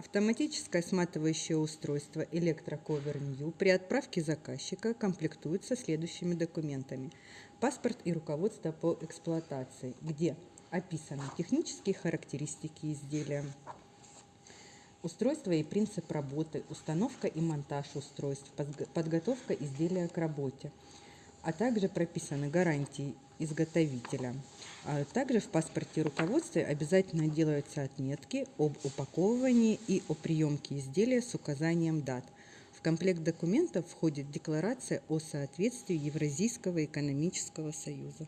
Автоматическое сматывающее устройство New при отправке заказчика комплектуется следующими документами. Паспорт и руководство по эксплуатации, где описаны технические характеристики изделия, устройство и принцип работы, установка и монтаж устройств, подготовка изделия к работе, а также прописаны гарантии изготовителя. А также в паспорте руководстве обязательно делаются отметки об упаковывании и о приемке изделия с указанием дат. В комплект документов входит декларация о соответствии Евразийского экономического союза.